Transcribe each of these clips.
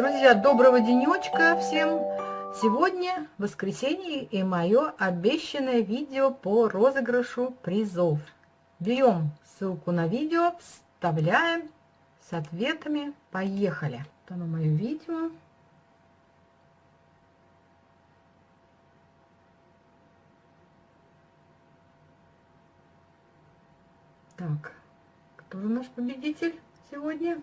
Друзья, доброго денечка всем! Сегодня воскресенье и мое обещанное видео по розыгрышу призов. Берем ссылку на видео, вставляем с ответами. Поехали! Вот оно мое видео. Так, кто же наш победитель сегодня?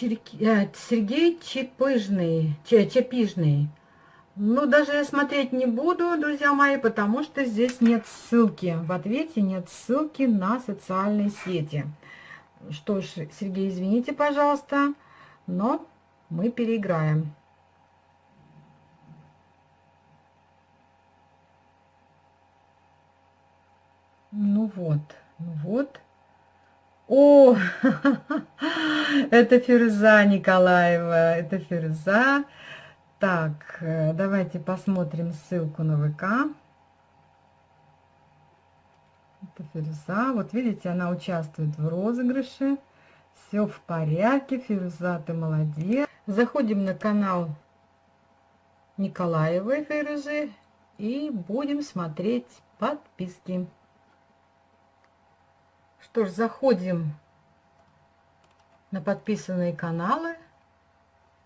Сергей Чепыжный, Чепижный. Ну, даже я смотреть не буду, друзья мои, потому что здесь нет ссылки. В ответе нет ссылки на социальные сети. Что ж, Сергей, извините, пожалуйста, но мы переиграем. Ну вот, ну вот. О, это Фирза Николаева, это Фирза. Так, э, давайте посмотрим ссылку на ВК. Это Фирза. Вот видите, она участвует в розыгрыше. Все в порядке. Фирза, ты молодец. Заходим на канал Николаевой Фирзы и будем смотреть подписки. Что ж, заходим на подписанные каналы.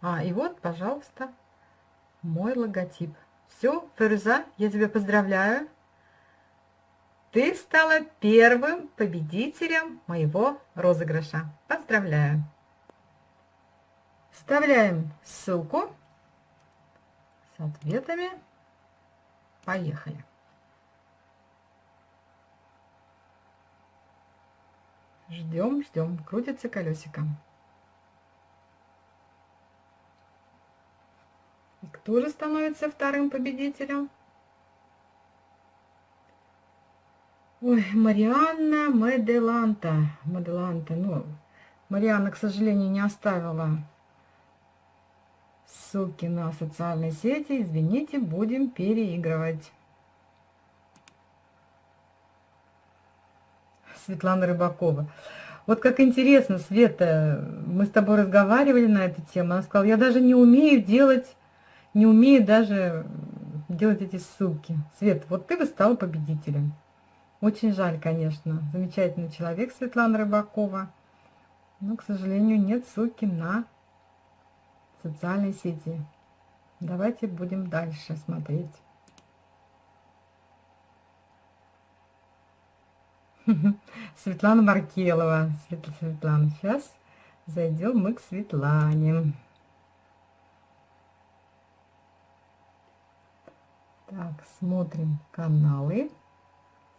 А, и вот, пожалуйста, мой логотип. Все, Ферза, я тебя поздравляю. Ты стала первым победителем моего розыгрыша. Поздравляю. Вставляем ссылку с ответами. Поехали. Ждем, ждем. Крутится колесиком. И кто же становится вторым победителем? Ой, Марианна Меделанта. Меделанта. Ну, Марианна, к сожалению, не оставила ссылки на социальные сети. Извините, будем переигрывать. Светлана Рыбакова. Вот как интересно, Света, мы с тобой разговаривали на эту тему. Она сказала, я даже не умею делать, не умею даже делать эти ссылки. Свет, вот ты бы стала победителем. Очень жаль, конечно. Замечательный человек Светлана Рыбакова. Но, к сожалению, нет ссылки на социальные сети. Давайте будем дальше смотреть. Светлана Маркелова. Светлана, сейчас зайдем мы к Светлане. Так, смотрим каналы.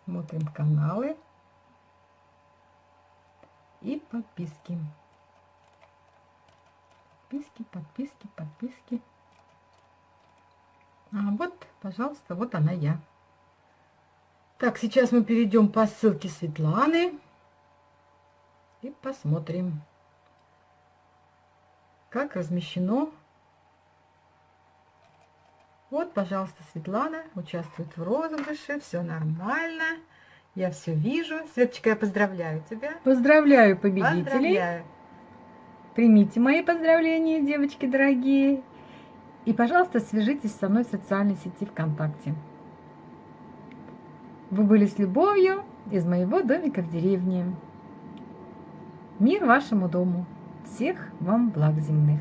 Смотрим каналы. И подписки. Подписки, подписки, подписки. А вот, пожалуйста, вот она я. Так, сейчас мы перейдем по ссылке Светланы и посмотрим, как размещено. Вот, пожалуйста, Светлана участвует в розыгрыше, все нормально. Я все вижу. Светочка, я поздравляю тебя. Поздравляю победителей. Поздравляю. Примите мои поздравления, девочки дорогие. И, пожалуйста, свяжитесь со мной в социальной сети ВКонтакте. Вы были с любовью из моего домика в деревне. Мир вашему дому. Всех вам благ земных.